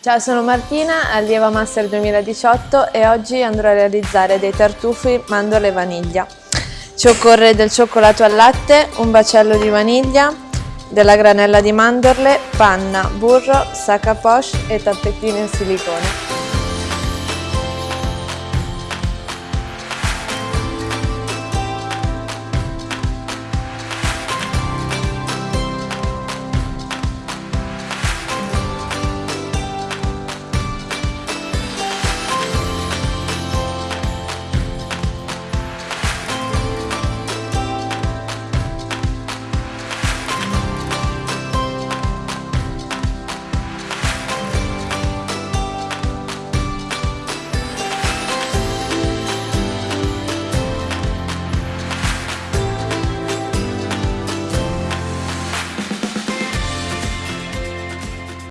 Ciao, sono Martina, allieva Master 2018 e oggi andrò a realizzare dei tartufi mandorle e vaniglia. Ci occorre del cioccolato al latte, un bacello di vaniglia, della granella di mandorle, panna, burro, sacca poche e tappettino in silicone.